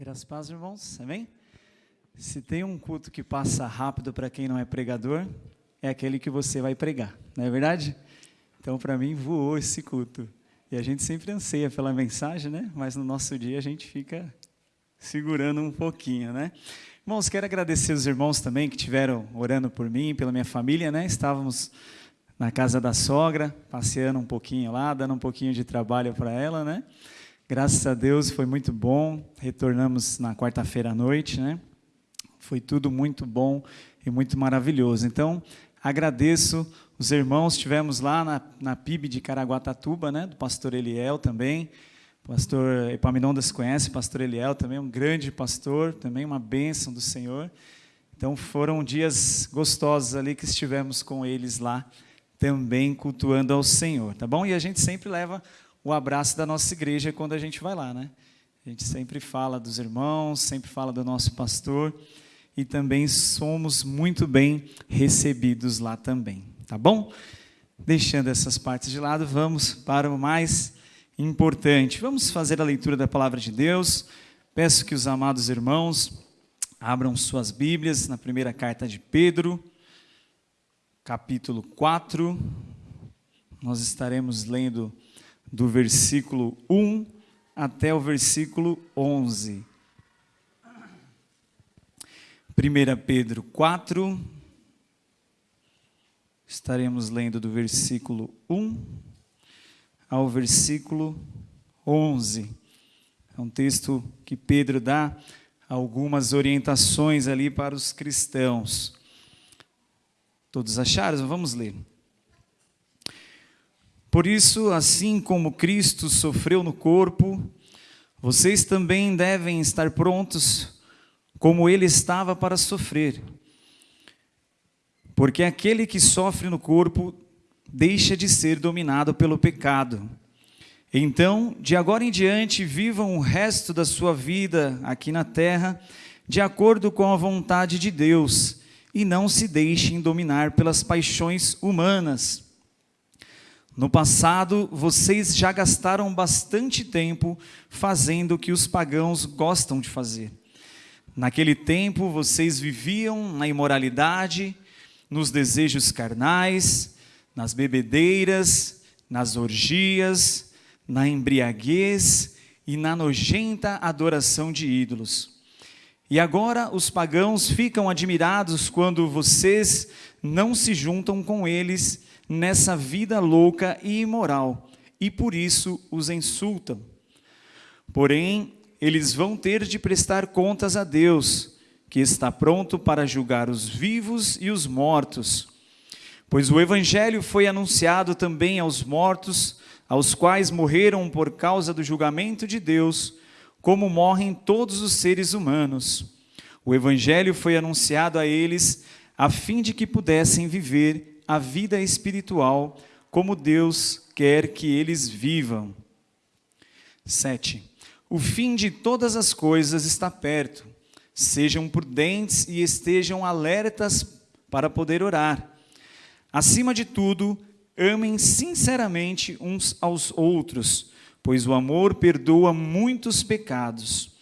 Graças a paz, irmãos. Amém? Se tem um culto que passa rápido para quem não é pregador, é aquele que você vai pregar, não é verdade? Então, para mim, voou esse culto. E a gente sempre anseia pela mensagem, né? Mas no nosso dia a gente fica segurando um pouquinho, né? Irmãos, quero agradecer os irmãos também que tiveram orando por mim, pela minha família, né? Estávamos na casa da sogra, passeando um pouquinho lá, dando um pouquinho de trabalho para ela, né? Graças a Deus foi muito bom. Retornamos na quarta-feira à noite, né? Foi tudo muito bom e muito maravilhoso. Então, agradeço os irmãos. Tivemos lá na, na PIB de Caraguatatuba, né? Do pastor Eliel também. Pastor Epaminondas conhece, pastor Eliel também, um grande pastor, também uma bênção do Senhor. Então, foram dias gostosos ali que estivemos com eles lá, também cultuando ao Senhor, tá bom? E a gente sempre leva o abraço da nossa igreja quando a gente vai lá, né? A gente sempre fala dos irmãos, sempre fala do nosso pastor e também somos muito bem recebidos lá também, tá bom? Deixando essas partes de lado, vamos para o mais importante. Vamos fazer a leitura da palavra de Deus. Peço que os amados irmãos abram suas Bíblias na primeira carta de Pedro, capítulo 4. Nós estaremos lendo do versículo 1 até o versículo 11. 1 Pedro 4, estaremos lendo do versículo 1 ao versículo 11. É um texto que Pedro dá algumas orientações ali para os cristãos. Todos acharam? Vamos ler. Por isso, assim como Cristo sofreu no corpo, vocês também devem estar prontos, como ele estava para sofrer. Porque aquele que sofre no corpo deixa de ser dominado pelo pecado. Então, de agora em diante, vivam o resto da sua vida aqui na terra de acordo com a vontade de Deus e não se deixem dominar pelas paixões humanas no passado, vocês já gastaram bastante tempo fazendo o que os pagãos gostam de fazer. Naquele tempo, vocês viviam na imoralidade, nos desejos carnais, nas bebedeiras, nas orgias, na embriaguez e na nojenta adoração de ídolos. E agora os pagãos ficam admirados quando vocês não se juntam com eles nessa vida louca e imoral, e por isso os insultam. Porém, eles vão ter de prestar contas a Deus, que está pronto para julgar os vivos e os mortos. Pois o Evangelho foi anunciado também aos mortos, aos quais morreram por causa do julgamento de Deus, como morrem todos os seres humanos. O Evangelho foi anunciado a eles a fim de que pudessem viver a vida espiritual como Deus quer que eles vivam. 7. O fim de todas as coisas está perto. Sejam prudentes e estejam alertas para poder orar. Acima de tudo, amem sinceramente uns aos outros, pois o amor perdoa muitos pecados.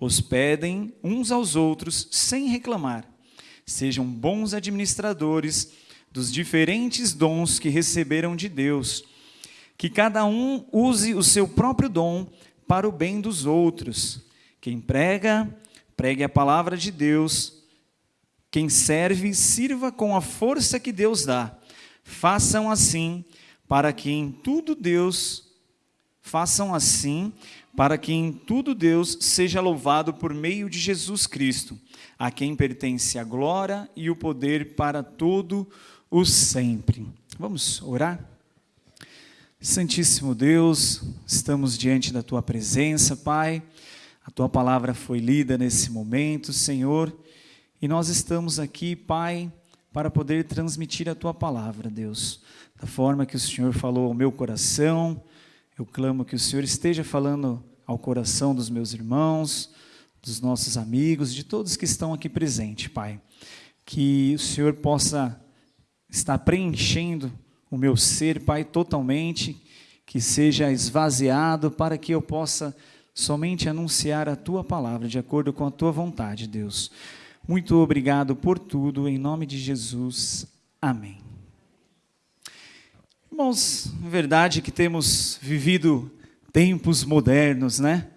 Hospedem uns aos outros sem reclamar. Sejam bons administradores dos diferentes dons que receberam de Deus, que cada um use o seu próprio dom para o bem dos outros. Quem prega, pregue a palavra de Deus. Quem serve, sirva com a força que Deus dá. Façam assim, para que em tudo Deus façam assim, para que em tudo Deus seja louvado por meio de Jesus Cristo, a quem pertence a glória e o poder para todo o o sempre. Vamos orar? Santíssimo Deus, estamos diante da tua presença, Pai. A tua palavra foi lida nesse momento, Senhor, e nós estamos aqui, Pai, para poder transmitir a tua palavra, Deus, da forma que o Senhor falou ao meu coração. Eu clamo que o Senhor esteja falando ao coração dos meus irmãos, dos nossos amigos, de todos que estão aqui presentes, Pai. Que o Senhor possa está preenchendo o meu ser, Pai, totalmente, que seja esvaziado para que eu possa somente anunciar a tua palavra de acordo com a tua vontade, Deus. Muito obrigado por tudo, em nome de Jesus. Amém. Irmãos, é verdade que temos vivido tempos modernos, né?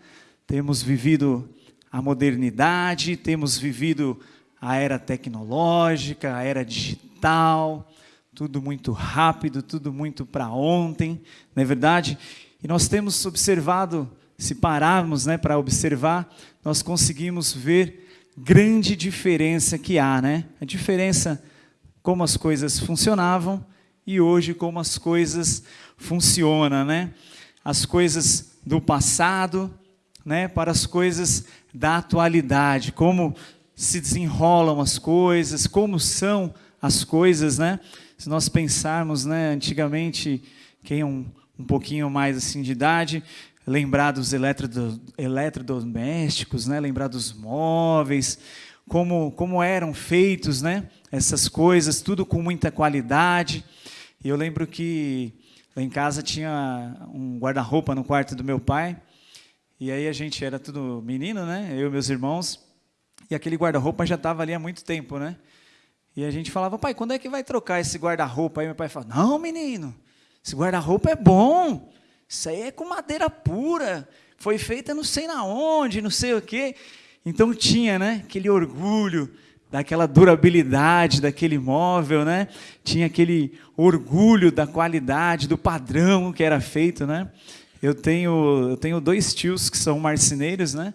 Temos vivido a modernidade, temos vivido a era tecnológica, a era digital, tudo muito rápido, tudo muito para ontem, não é verdade? E nós temos observado, se pararmos né, para observar, nós conseguimos ver grande diferença que há, né? A diferença como as coisas funcionavam e hoje como as coisas funcionam, né? As coisas do passado, né, para as coisas da atualidade, como se desenrolam as coisas, como são as coisas, né? Se nós pensarmos, né, antigamente, quem é um, um pouquinho mais assim de idade, lembrar dos eletrodomésticos, né? lembrar dos móveis, como, como eram feitos né? essas coisas, tudo com muita qualidade. E eu lembro que lá em casa tinha um guarda-roupa no quarto do meu pai, e aí a gente era tudo menino, né? eu e meus irmãos, e aquele guarda-roupa já estava ali há muito tempo, né? E a gente falava, pai, quando é que vai trocar esse guarda-roupa? Aí meu pai falava, não, menino, esse guarda-roupa é bom, isso aí é com madeira pura, foi feita não sei na onde, não sei o quê. Então tinha, né, aquele orgulho daquela durabilidade daquele móvel, né? Tinha aquele orgulho da qualidade, do padrão que era feito, né? Eu tenho, eu tenho dois tios que são marceneiros, né?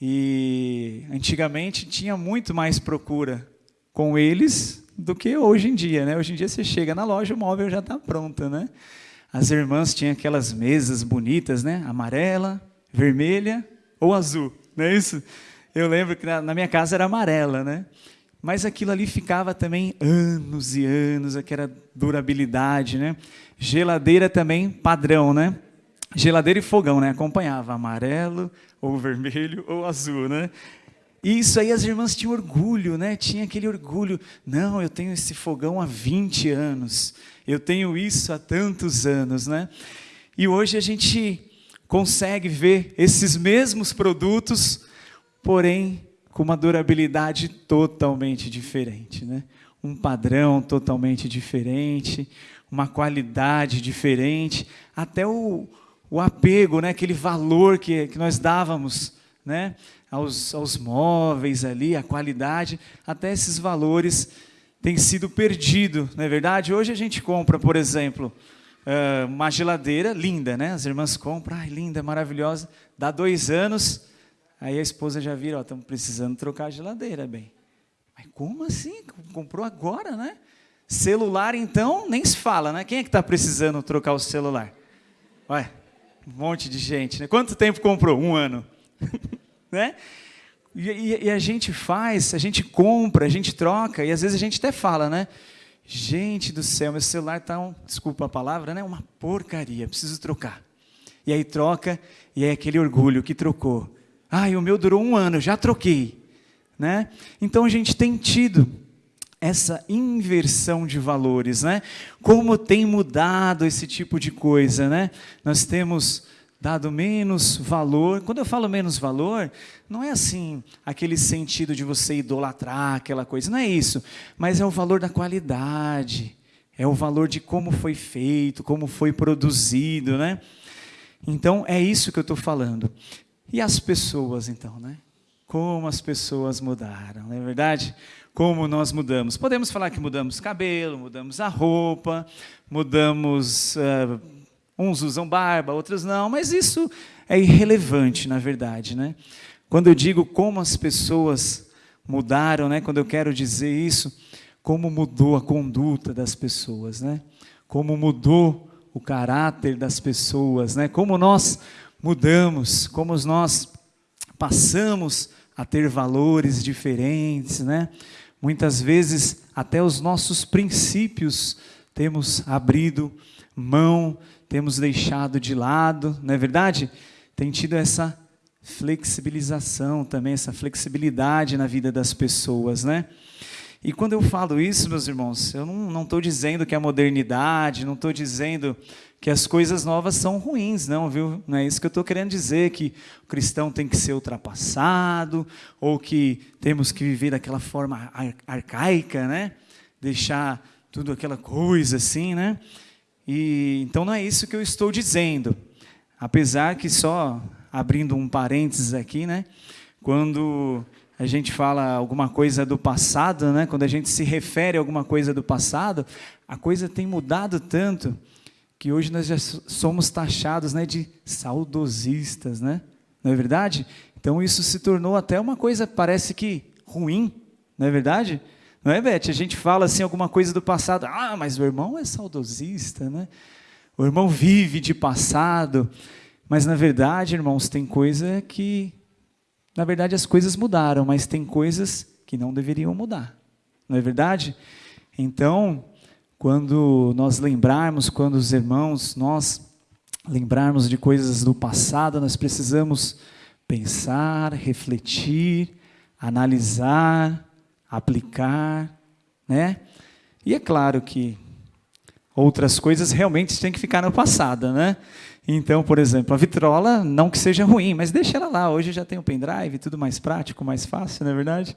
E antigamente tinha muito mais procura com eles do que hoje em dia, né? Hoje em dia você chega na loja, o móvel já está pronto, né? As irmãs tinham aquelas mesas bonitas, né? Amarela, vermelha ou azul, não é isso? Eu lembro que na, minha casa era amarela, né? Mas aquilo ali ficava também anos e anos, aquela durabilidade, né? Geladeira também padrão, né? Geladeira e fogão, né? Acompanhava amarelo, ou vermelho, ou azul, né? E isso aí as irmãs tinham orgulho, né? Tinha aquele orgulho. Não, eu tenho esse fogão há 20 anos. Eu tenho isso há tantos anos, né? E hoje a gente consegue ver esses mesmos produtos, porém com uma durabilidade totalmente diferente, né? Um padrão totalmente diferente, uma qualidade diferente, até o, o apego, né? Aquele valor que, que nós dávamos, né? Aos, aos móveis ali, a qualidade, até esses valores têm sido perdidos, não é verdade? Hoje a gente compra, por exemplo, eh, uma geladeira linda, né? As irmãs compram, ai, linda, maravilhosa, dá dois anos, aí a esposa já vira, ó, estamos precisando trocar a geladeira, bem. Mas como assim? Comprou agora, né? Celular, então, nem se fala, né? Quem é que está precisando trocar o celular? Ué, um monte de gente, né? Quanto tempo comprou? Um ano. né? E, e, e, a gente faz, a gente compra, a gente troca, e às vezes a gente até fala, né? Gente do céu, meu celular está, um, desculpa a palavra, né? Uma porcaria, preciso trocar. E aí troca, e é aquele orgulho que trocou. Ah, o meu durou um ano, já troquei. Né? Então a gente tem tido essa inversão de valores, né? Como tem mudado esse tipo de coisa, né? Nós temos dado menos valor. Quando eu falo menos valor, não é assim aquele sentido de você idolatrar aquela coisa, não é isso, mas é o valor da qualidade, é o valor de como foi feito, como foi produzido, né? Então é isso que eu estou falando. E as pessoas, então, né? Como as pessoas mudaram, não é verdade? Como nós mudamos. Podemos falar que mudamos cabelo, mudamos a roupa, mudamos uh, Uns usam barba, outros não, mas isso é irrelevante, na verdade. Né? Quando eu digo como as pessoas mudaram, né? quando eu quero dizer isso, como mudou a conduta das pessoas, né? como mudou o caráter das pessoas, né? como nós mudamos, como nós passamos a ter valores diferentes, né? Muitas vezes até os nossos princípios temos abrido mão temos deixado de lado, não é verdade? Tem tido essa flexibilização também, essa flexibilidade na vida das pessoas, né? E quando eu falo isso, meus irmãos, eu não estou dizendo que a modernidade, não estou dizendo que as coisas novas são ruins, não, viu? Não é isso que eu estou querendo dizer, que o cristão tem que ser ultrapassado, ou que temos que viver daquela forma ar arcaica, né? Deixar tudo aquela coisa assim, né? E, então não é isso que eu estou dizendo. Apesar que só abrindo um parênteses aqui, né? Quando a gente fala alguma coisa do passado, né? quando a gente se refere a alguma coisa do passado, a coisa tem mudado tanto que hoje nós já somos taxados né, de saudosistas, né? não é verdade? Então isso se tornou até uma coisa, parece que ruim, não é verdade? Não é, Beth? A gente fala assim alguma coisa do passado, ah, mas o irmão é saudosista, né? O irmão vive de passado, mas na verdade, irmãos, tem coisa que na verdade, as coisas mudaram, mas tem coisas que não deveriam mudar. Não é verdade? Então, quando nós lembrarmos, quando os irmãos, nós lembrarmos de coisas do passado, nós precisamos pensar, refletir, analisar, aplicar, né? E é claro que outras coisas realmente têm que ficar no passado, né? Então, por exemplo, a vitrola, não que seja ruim, mas deixa ela lá. Hoje já tem o pendrive, tudo mais prático, mais fácil, não é verdade?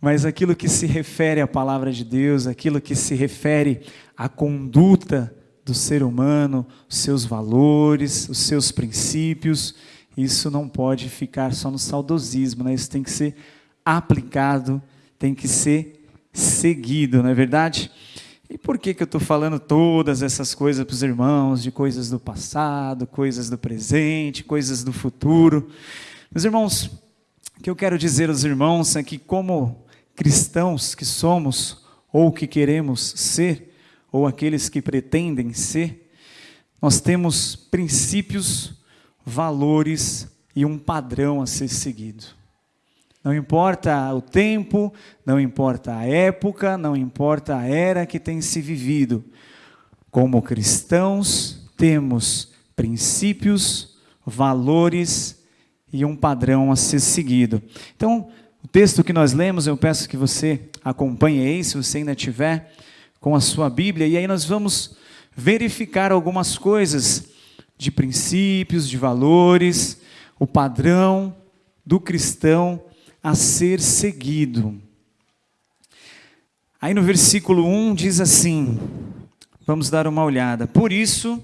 Mas aquilo que se refere à palavra de Deus, aquilo que se refere à conduta do ser humano, os seus valores, os seus princípios, isso não pode ficar só no saudosismo, né? isso tem que ser aplicado, tem que ser seguido, não é verdade? E por que, que eu estou falando todas essas coisas para os irmãos, de coisas do passado, coisas do presente, coisas do futuro? Meus irmãos, o que eu quero dizer aos irmãos é que, como cristãos que somos, ou que queremos ser, ou aqueles que pretendem ser, nós temos princípios, valores e um padrão a ser seguido. Não importa o tempo, não importa a época, não importa a era que tem se vivido. Como cristãos, temos princípios, valores e um padrão a ser seguido. Então, o texto que nós lemos, eu peço que você acompanhe aí, se você ainda tiver com a sua Bíblia, e aí nós vamos verificar algumas coisas de princípios, de valores, o padrão do cristão a ser seguido. Aí no versículo 1 diz assim: vamos dar uma olhada. Por isso,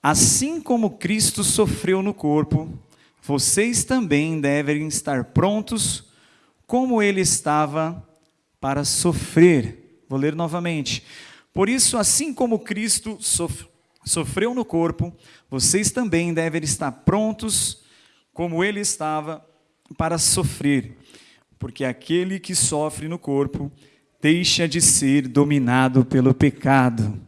assim como Cristo sofreu no corpo, vocês também devem estar prontos, como ele estava para sofrer. Vou ler novamente. Por isso, assim como Cristo sofreu no corpo, vocês também devem estar prontos, como ele estava para sofrer, porque aquele que sofre no corpo deixa de ser dominado pelo pecado.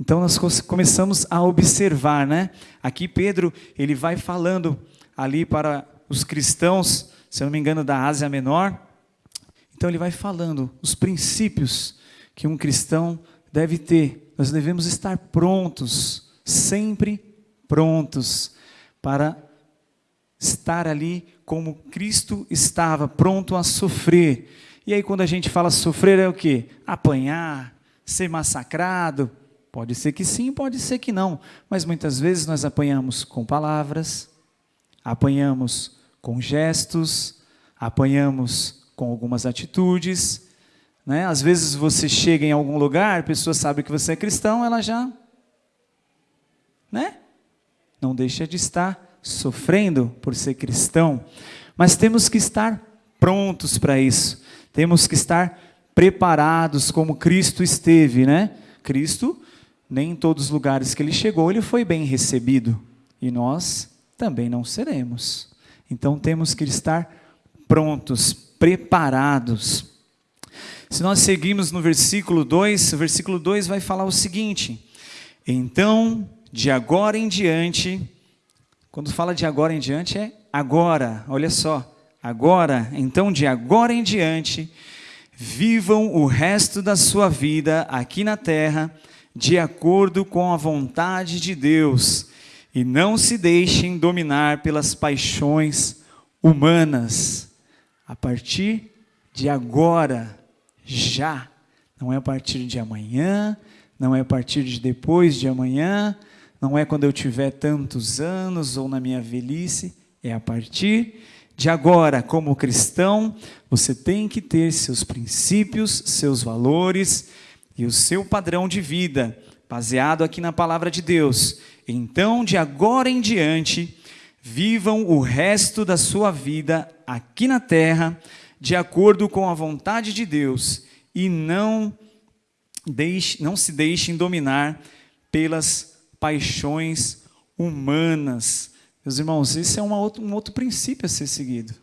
Então nós começamos a observar, né? Aqui Pedro, ele vai falando ali para os cristãos, se eu não me engano, da Ásia Menor. Então ele vai falando os princípios que um cristão deve ter. Nós devemos estar prontos, sempre prontos para estar ali como Cristo estava, pronto a sofrer. E aí, quando a gente fala sofrer, é o que? Apanhar, ser massacrado. Pode ser que sim, pode ser que não. Mas muitas vezes nós apanhamos com palavras, apanhamos com gestos, apanhamos com algumas atitudes. Né? Às vezes você chega em algum lugar, a pessoa sabe que você é cristão, ela já. Né? Não deixa de estar sofrendo por ser cristão, mas temos que estar prontos para isso. Temos que estar preparados como Cristo esteve, né? Cristo, nem em todos os lugares que ele chegou, ele foi bem recebido, e nós também não seremos. Então temos que estar prontos, preparados. Se nós seguimos no versículo 2, o versículo 2 vai falar o seguinte: Então, de agora em diante, quando fala de agora em diante, é agora, olha só. Agora, então de agora em diante, vivam o resto da sua vida aqui na terra, de acordo com a vontade de Deus, e não se deixem dominar pelas paixões humanas. A partir de agora, já. Não é a partir de amanhã, não é a partir de depois de amanhã, não é quando eu tiver tantos anos ou na minha velhice, é a partir de agora, como cristão, você tem que ter seus princípios, seus valores e o seu padrão de vida, baseado aqui na palavra de Deus. Então, de agora em diante, vivam o resto da sua vida aqui na terra, de acordo com a vontade de Deus, e não, deixe, não se deixem dominar pelas paixões humanas. Meus irmãos, esse é um outro, um outro princípio a ser seguido.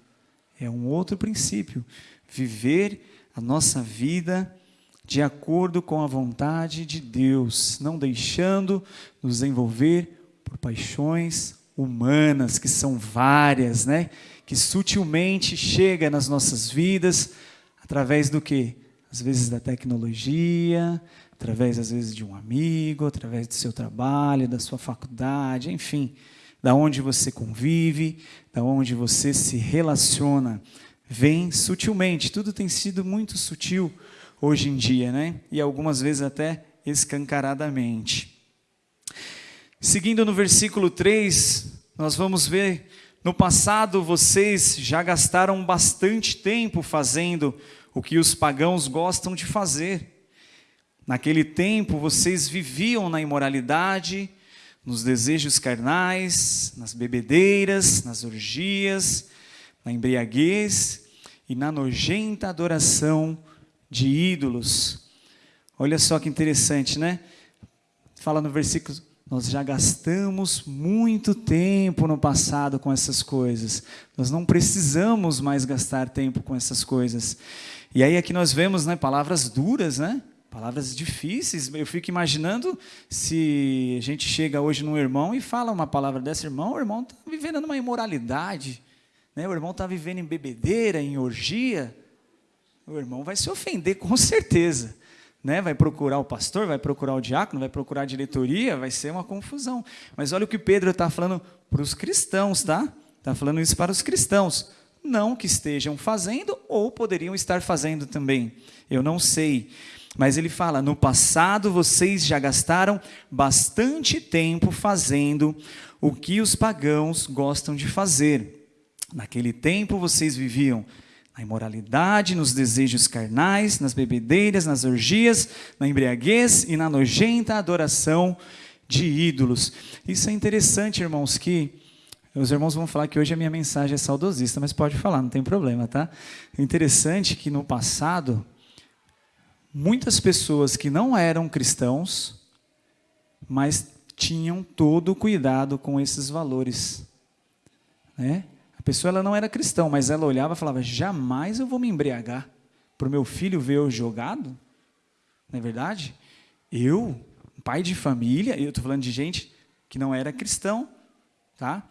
É um outro princípio. Viver a nossa vida de acordo com a vontade de Deus, não deixando nos envolver por paixões humanas, que são várias, né? Que sutilmente chega nas nossas vidas através do que? Às vezes da tecnologia, através às vezes de um amigo, através do seu trabalho, da sua faculdade, enfim, da onde você convive, da onde você se relaciona, vem sutilmente. Tudo tem sido muito sutil hoje em dia, né? E algumas vezes até escancaradamente. Seguindo no versículo 3, nós vamos ver, no passado vocês já gastaram bastante tempo fazendo o que os pagãos gostam de fazer. Naquele tempo vocês viviam na imoralidade, nos desejos carnais, nas bebedeiras, nas orgias, na embriaguez e na nojenta adoração de ídolos. Olha só que interessante, né? Fala no versículo, nós já gastamos muito tempo no passado com essas coisas. Nós não precisamos mais gastar tempo com essas coisas. E aí aqui nós vemos, né, palavras duras, né? Palavras difíceis. Eu fico imaginando se a gente chega hoje num irmão e fala uma palavra dessa, irmão, o irmão está vivendo numa imoralidade, né? O irmão está vivendo em bebedeira, em orgia o irmão vai se ofender com certeza. Né? Vai procurar o pastor, vai procurar o diácono, vai procurar a diretoria, vai ser uma confusão. Mas olha o que Pedro está falando para os cristãos, tá? Está falando isso para os cristãos. Não que estejam fazendo ou poderiam estar fazendo também. Eu não sei. Mas ele fala: no passado vocês já gastaram bastante tempo fazendo o que os pagãos gostam de fazer. Naquele tempo vocês viviam na imoralidade, nos desejos carnais, nas bebedeiras, nas orgias, na embriaguez e na nojenta adoração de ídolos. Isso é interessante, irmãos, que os irmãos vão falar que hoje a minha mensagem é saudosista, mas pode falar, não tem problema, tá? É interessante que no passado, muitas pessoas que não eram cristãos, mas tinham todo o cuidado com esses valores, né? A pessoa ela não era cristã, mas ela olhava e falava: jamais eu vou me embriagar para o meu filho ver eu jogado. Não é verdade? Eu, pai de família, eu estou falando de gente que não era cristão, tá?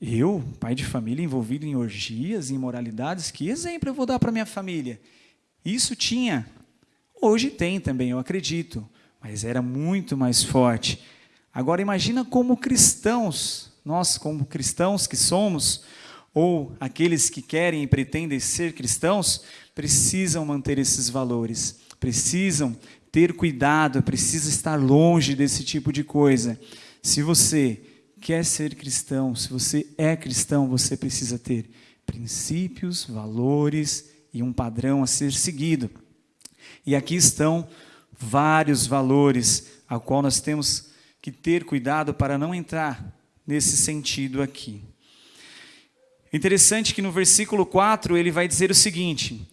Eu, pai de família envolvido em orgias, em imoralidades, que exemplo eu vou dar para minha família? Isso tinha, hoje tem também, eu acredito, mas era muito mais forte. Agora imagina como cristãos, nós como cristãos que somos, ou aqueles que querem e pretendem ser cristãos, precisam manter esses valores, precisam ter cuidado, precisam estar longe desse tipo de coisa. Se você quer ser cristão, se você é cristão, você precisa ter princípios, valores e um padrão a ser seguido. E aqui estão vários valores a qual nós temos que ter cuidado para não entrar nesse sentido aqui. Interessante que no versículo 4 ele vai dizer o seguinte: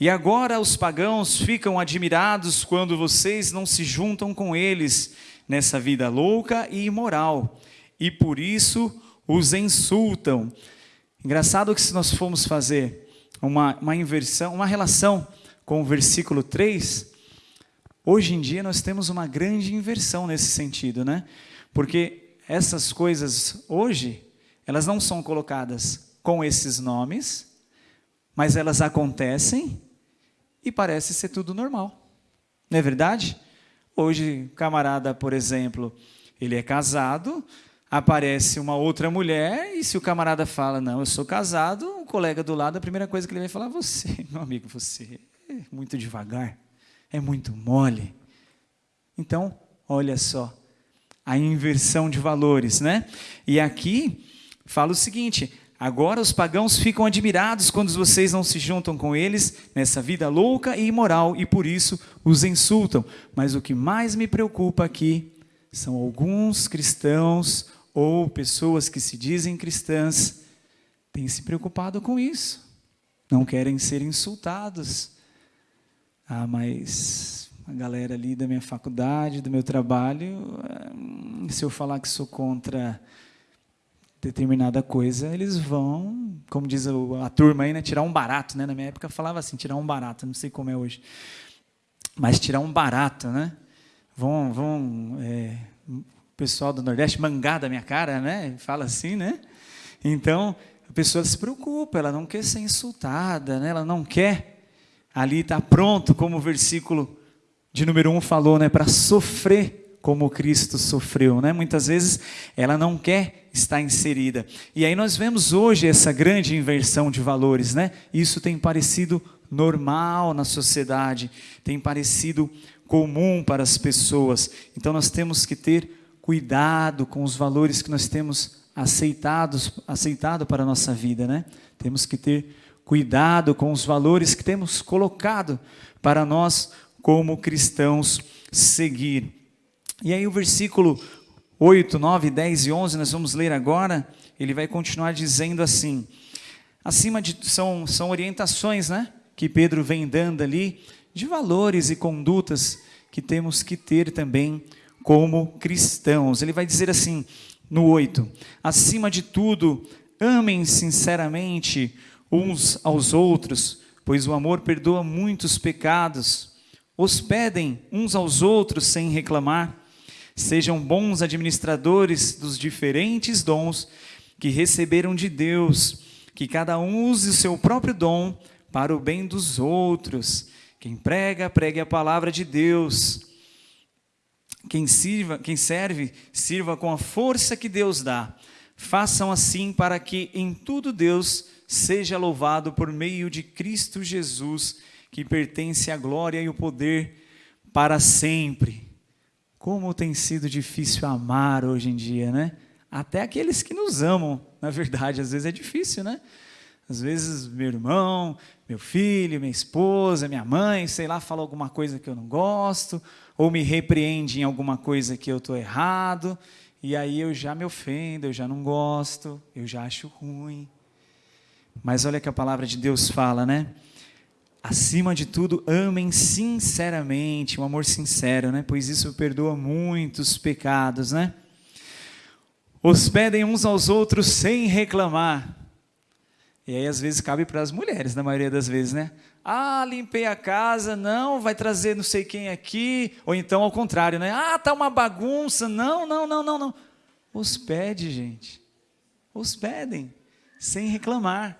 E agora os pagãos ficam admirados quando vocês não se juntam com eles nessa vida louca e imoral, e por isso os insultam. Engraçado que se nós formos fazer uma, uma inversão, uma relação com o versículo 3, hoje em dia nós temos uma grande inversão nesse sentido, né? Porque essas coisas hoje, elas não são colocadas com esses nomes, mas elas acontecem e parece ser tudo normal. Não é verdade? Hoje, camarada, por exemplo, ele é casado, aparece uma outra mulher e se o camarada fala, não, eu sou casado, o colega do lado, a primeira coisa que ele vai falar, você, meu amigo, você é muito devagar, é muito mole. Então, olha só, a inversão de valores, né? E aqui fala o seguinte, Agora os pagãos ficam admirados quando vocês não se juntam com eles nessa vida louca e imoral e por isso os insultam. Mas o que mais me preocupa aqui são alguns cristãos ou pessoas que se dizem cristãs têm se preocupado com isso. Não querem ser insultados. Ah, mas a galera ali da minha faculdade, do meu trabalho, hum, se eu falar que sou contra determinada coisa, eles vão, como diz a turma aí, né, tirar um barato, né? Na minha época falava assim, tirar um barato, não sei como é hoje. Mas tirar um barato, né? Vão, vão é, pessoal do Nordeste mangar da minha cara, né? Fala assim, né? Então, a pessoa se preocupa, ela não quer ser insultada, né? Ela não quer ali estar tá pronto, como o versículo de número 1 falou, né? Para sofrer como Cristo sofreu, né? Muitas vezes ela não quer estar inserida. E aí nós vemos hoje essa grande inversão de valores, né? Isso tem parecido normal na sociedade, tem parecido comum para as pessoas. Então nós temos que ter cuidado com os valores que nós temos aceitados, aceitado para a nossa vida, né? Temos que ter cuidado com os valores que temos colocado para nós como cristãos seguir. E aí o versículo 8, 9, 10 e 11 nós vamos ler agora, ele vai continuar dizendo assim: Acima de são são orientações, né, que Pedro vem dando ali de valores e condutas que temos que ter também como cristãos. Ele vai dizer assim, no 8: Acima de tudo, amem sinceramente uns aos outros, pois o amor perdoa muitos pecados. Hospedem uns aos outros sem reclamar. Sejam bons administradores dos diferentes dons que receberam de Deus, que cada um use o seu próprio dom para o bem dos outros. Quem prega, pregue a palavra de Deus. Quem, sirva, quem serve, sirva com a força que Deus dá. Façam assim para que em tudo Deus seja louvado por meio de Cristo Jesus, que pertence à glória e o poder para sempre. Como tem sido difícil amar hoje em dia, né? Até aqueles que nos amam, na verdade, às vezes é difícil, né? Às vezes meu irmão, meu filho, minha esposa, minha mãe, sei lá, fala alguma coisa que eu não gosto, ou me repreende em alguma coisa que eu estou errado, e aí eu já me ofendo, eu já não gosto, eu já acho ruim. Mas olha que a palavra de Deus fala, né? Acima de tudo, amem sinceramente, um amor sincero, né? Pois isso perdoa muitos pecados, né? Hospedem uns aos outros sem reclamar. E aí às vezes cabe para as mulheres, na maioria das vezes, né? Ah, limpei a casa, não, vai trazer não sei quem aqui, ou então ao contrário, né? Ah, tá uma bagunça, não, não, não, não, não. Hospede, gente. Hospedem, sem reclamar,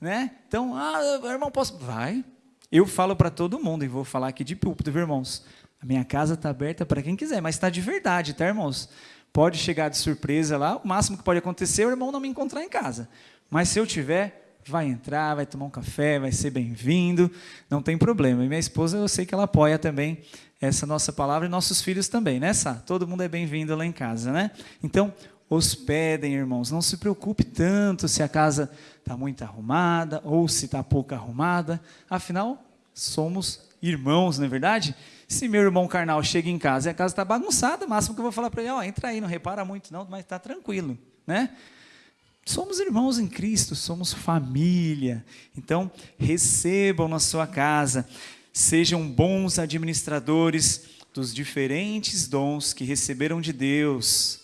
né? Então, ah, irmão, posso? Vai. Eu falo para todo mundo e vou falar aqui de púlpito, viu, irmãos? A minha casa está aberta para quem quiser, mas está de verdade, tá, irmãos? Pode chegar de surpresa lá, o máximo que pode acontecer é o irmão não me encontrar em casa. Mas se eu tiver, vai entrar, vai tomar um café, vai ser bem-vindo, não tem problema. E minha esposa, eu sei que ela apoia também essa nossa palavra e nossos filhos também, né, Sá? Todo mundo é bem-vindo lá em casa, né? Então, hospedem, irmãos, não se preocupe tanto se a casa está muito arrumada ou se está pouco arrumada, afinal, somos irmãos, não é verdade? Se meu irmão carnal chega em casa e a casa está bagunçada, o máximo que eu vou falar para ele, ó, oh, entra aí, não repara muito não, mas está tranquilo, né? Somos irmãos em Cristo, somos família. Então, recebam na sua casa, sejam bons administradores dos diferentes dons que receberam de Deus.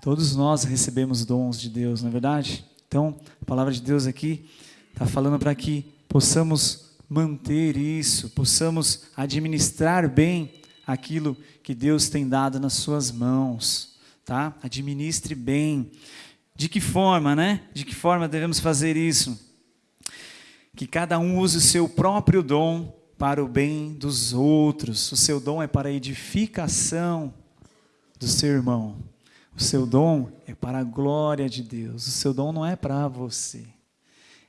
Todos nós recebemos dons de Deus, não é verdade? Então, a palavra de Deus aqui está falando para que possamos manter isso, possamos administrar bem aquilo que Deus tem dado nas suas mãos, tá? Administre bem. De que forma, né? De que forma devemos fazer isso? Que cada um use o seu próprio dom para o bem dos outros. O seu dom é para a edificação do seu irmão. O seu dom é para a glória de Deus. O seu dom não é para você.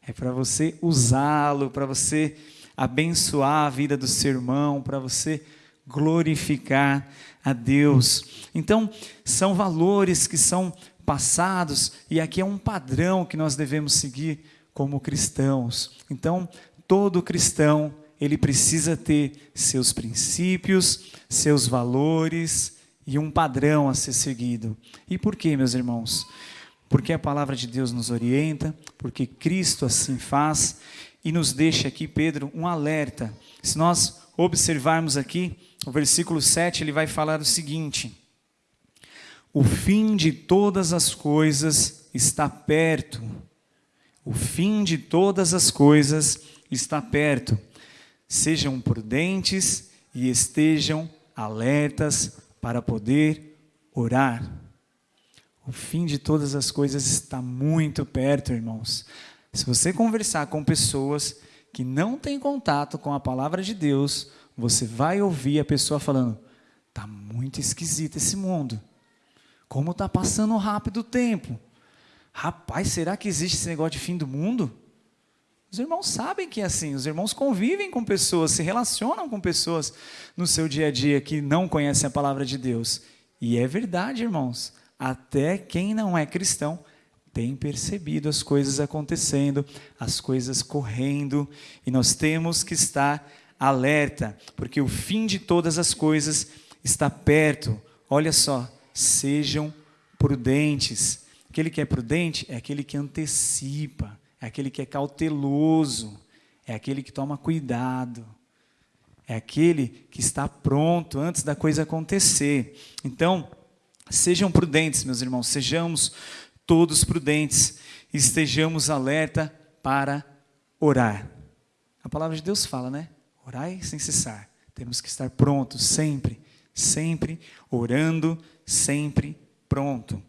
É para você usá-lo, para você abençoar a vida do seu irmão, para você glorificar a Deus. Então, são valores que são passados e aqui é um padrão que nós devemos seguir como cristãos. Então, todo cristão, ele precisa ter seus princípios, seus valores e um padrão a ser seguido. E por quê, meus irmãos? Porque a palavra de Deus nos orienta, porque Cristo assim faz e nos deixa aqui, Pedro, um alerta. Se nós observarmos aqui, o versículo 7, ele vai falar o seguinte: O fim de todas as coisas está perto. O fim de todas as coisas está perto. Sejam prudentes e estejam alertas para poder orar. O fim de todas as coisas está muito perto, irmãos. Se você conversar com pessoas que não têm contato com a palavra de Deus, você vai ouvir a pessoa falando: "Tá muito esquisito esse mundo. Como tá passando rápido o tempo. Rapaz, será que existe esse negócio de fim do mundo?" Os irmãos sabem que é assim, os irmãos convivem com pessoas, se relacionam com pessoas no seu dia a dia que não conhecem a palavra de Deus. E é verdade, irmãos, até quem não é cristão tem percebido as coisas acontecendo, as coisas correndo, e nós temos que estar alerta, porque o fim de todas as coisas está perto. Olha só, sejam prudentes. Aquele que é prudente é aquele que antecipa, é aquele que é cauteloso, é aquele que toma cuidado, é aquele que está pronto antes da coisa acontecer. Então, sejam prudentes, meus irmãos, sejamos todos prudentes, estejamos alerta para orar. A palavra de Deus fala, né? Orai sem cessar. Temos que estar prontos sempre, sempre orando, sempre pronto.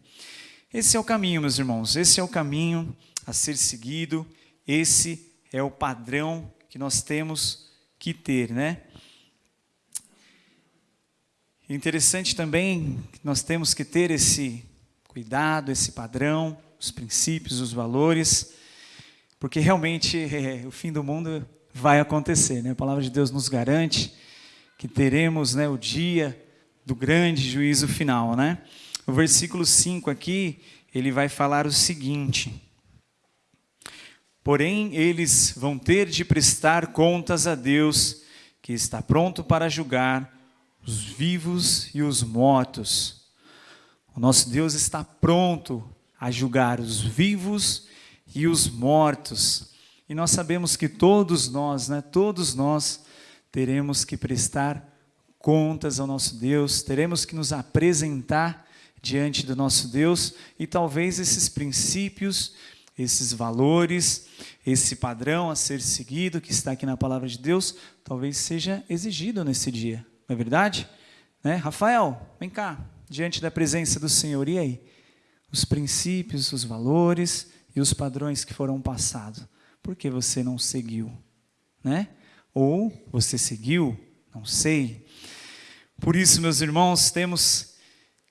Esse é o caminho, meus irmãos. Esse é o caminho a ser seguido. Esse é o padrão que nós temos que ter, né? Interessante também que nós temos que ter esse cuidado, esse padrão, os princípios, os valores, porque realmente é, o fim do mundo vai acontecer. Né? A palavra de Deus nos garante que teremos né, o dia do grande juízo final. Né? O versículo 5 aqui, ele vai falar o seguinte: Porém, eles vão ter de prestar contas a Deus, que está pronto para julgar os vivos e os mortos. O nosso Deus está pronto a julgar os vivos e os mortos. E nós sabemos que todos nós, né, todos nós teremos que prestar contas ao nosso Deus, teremos que nos apresentar diante do nosso Deus e talvez esses princípios, esses valores, esse padrão a ser seguido que está aqui na palavra de Deus, talvez seja exigido nesse dia, não é verdade? Né? Rafael, vem cá, diante da presença do Senhor, e aí? Os princípios, os valores e os padrões que foram passados por que você não seguiu? Né? Ou você seguiu? Não sei. Por isso, meus irmãos, temos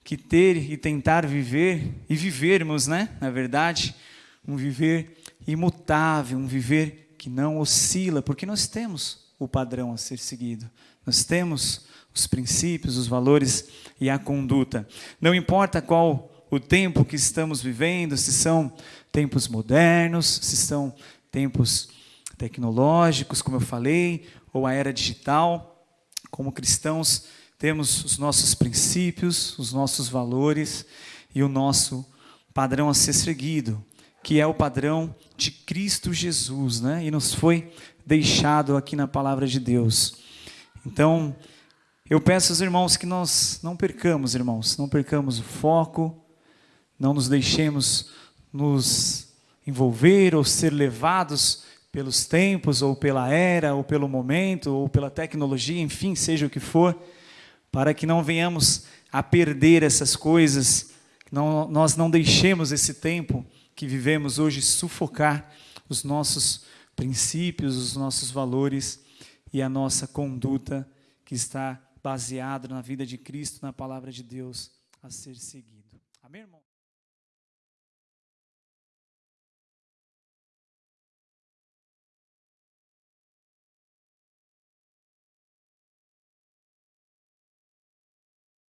que ter e tentar viver, e vivermos, né? Na verdade, um viver imutável, um viver que não oscila, porque nós temos o padrão a ser seguido. Nós temos os princípios, os valores e a conduta. Não importa qual o tempo que estamos vivendo, se são tempos modernos, se são tempos tecnológicos, como eu falei, ou a era digital. Como cristãos, temos os nossos princípios, os nossos valores e o nosso padrão a ser seguido, que é o padrão de Cristo Jesus, né? E nos foi deixado aqui na palavra de Deus. Então, eu peço aos irmãos que nós não percamos, irmãos, não percamos o foco, não nos deixemos nos envolver ou ser levados pelos tempos, ou pela era, ou pelo momento, ou pela tecnologia, enfim, seja o que for, para que não venhamos a perder essas coisas, não, nós não deixemos esse tempo que vivemos hoje sufocar os nossos princípios, os nossos valores e a nossa conduta que está baseada na vida de Cristo, na palavra de Deus a ser seguida. Amém, irmão?